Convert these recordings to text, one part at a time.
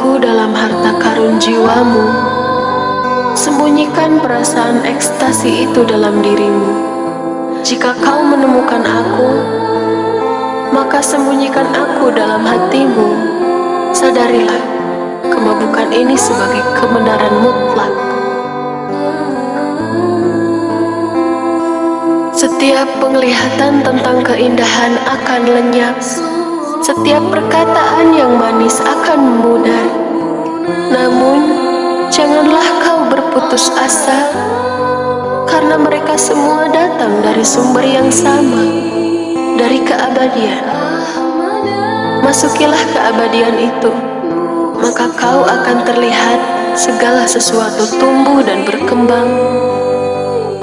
aku dalam harta karun jiwamu. Sembunyikan perasaan ekstasi itu dalam dirimu. Jika kau menemukan aku, maka sembunyikan aku dalam hatimu. Sadarilah, kemabukan ini sebagai kebenaran mutlak. Setiap penglihatan tentang keindahan akan lenyap. Setiap perkataan yang manis akan memudar. Namun, janganlah kau berputus asa, karena mereka semua datang dari sumber yang sama, dari keabadian. Masukilah keabadian itu, maka kau akan terlihat segala sesuatu tumbuh dan berkembang,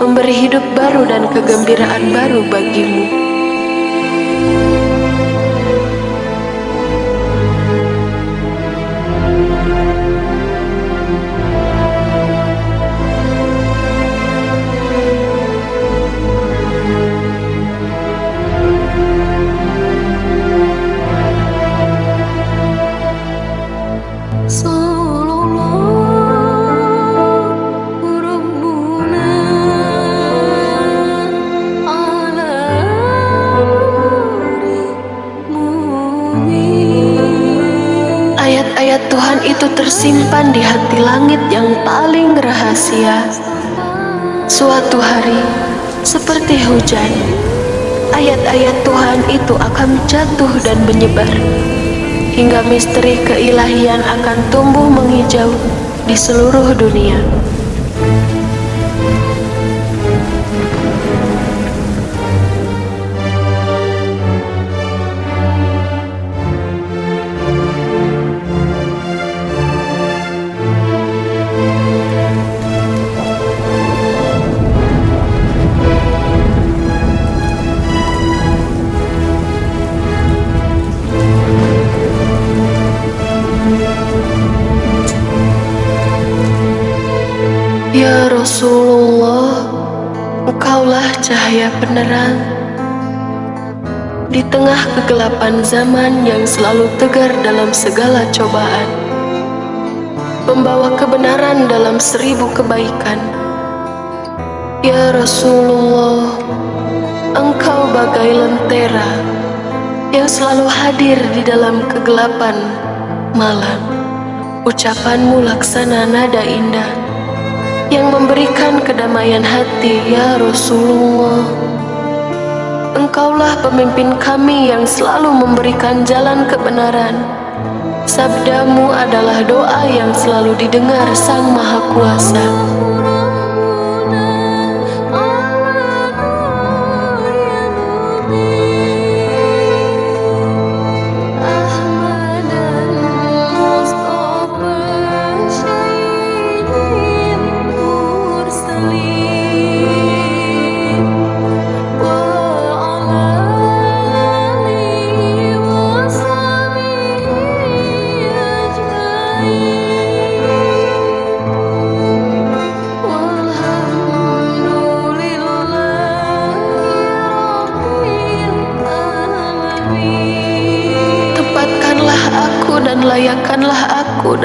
memberi hidup baru dan kegembiraan baru bagimu. Tersimpan di hati langit yang paling rahasia. Suatu hari, seperti hujan, ayat-ayat Tuhan itu akan jatuh dan menyebar, hingga misteri keilahian akan tumbuh menghijau di seluruh dunia. Ya Rasulullah, Engkaulah cahaya penerang di tengah kegelapan zaman yang selalu tegar dalam segala cobaan, membawa kebenaran dalam seribu kebaikan. Ya Rasulullah, Engkau bagai lentera yang selalu hadir di dalam kegelapan malam. Ucapanmu laksana nada indah yang memberikan kedamaian hati ya Rasulullah. Engkaulah pemimpin kami yang selalu memberikan jalan kebenaran. Sabdamu adalah doa yang selalu didengar Sang Maha Kuasa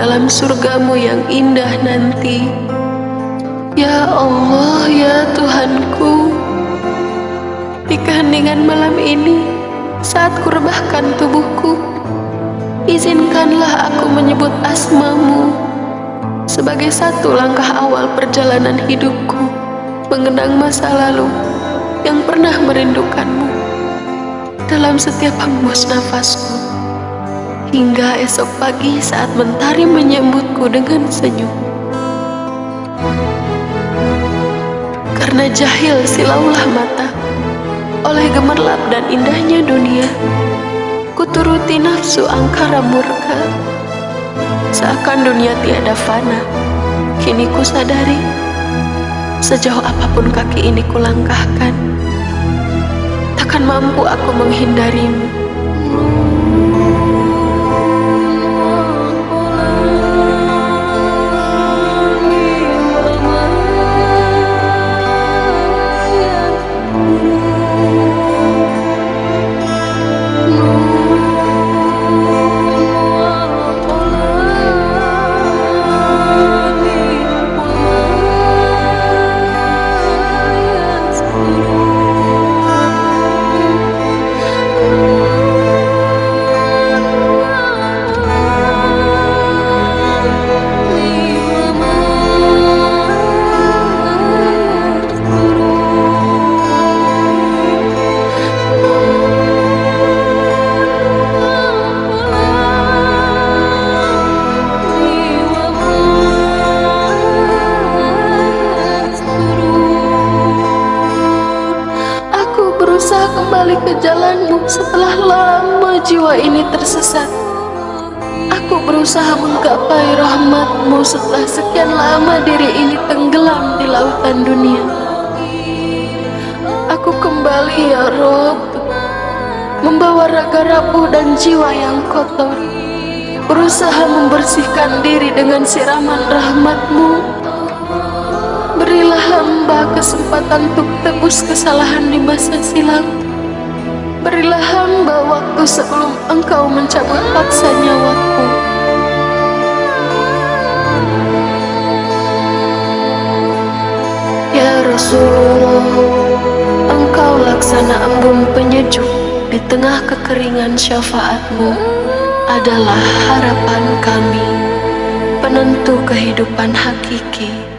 dalam surgamu yang indah nanti. Ya Allah, ya Tuhanku, di keheningan malam ini, saat kurebahkan tubuhku, izinkanlah aku menyebut asmamu sebagai satu langkah awal perjalanan hidupku mengenang masa lalu yang pernah merindukanmu dalam setiap hembus nafasku hingga esok pagi saat mentari menyambutku dengan senyum. Karena jahil silaulah mata oleh gemerlap dan indahnya dunia, kuturuti nafsu angkara murka. Seakan dunia tiada fana, kini ku sadari sejauh apa pun kaki ini kulangkahkan, takkan mampu aku menghindarimu. Setelah lama jiwa ini tersesat, aku berusaha menggapai rahmatmu setelah sekian lama diri ini tenggelam di lautan dunia. Aku kembali ya Rob, membawa raga rapuh dan jiwa yang kotor, berusaha membersihkan diri dengan siraman rahmatmu. Berilah hamba kesempatan untuk tebus kesalahan di masa silam. Berilah hamba waktu sebelum engkau mencabut paksa nyawaku. Ya Rasulullah, engkau laksana embun penyejuk di tengah kekeringan syafaatmu adalah harapan kami, penentu kehidupan hakiki.